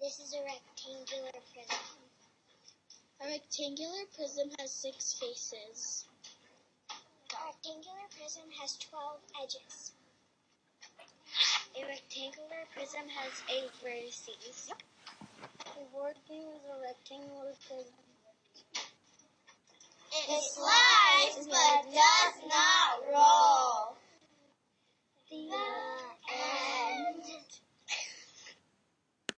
This is a rectangular prism. A rectangular prism has six faces. A rectangular prism has 12 edges. A rectangular prism has eight vertices. The board game is a rectangular prism. It slides but does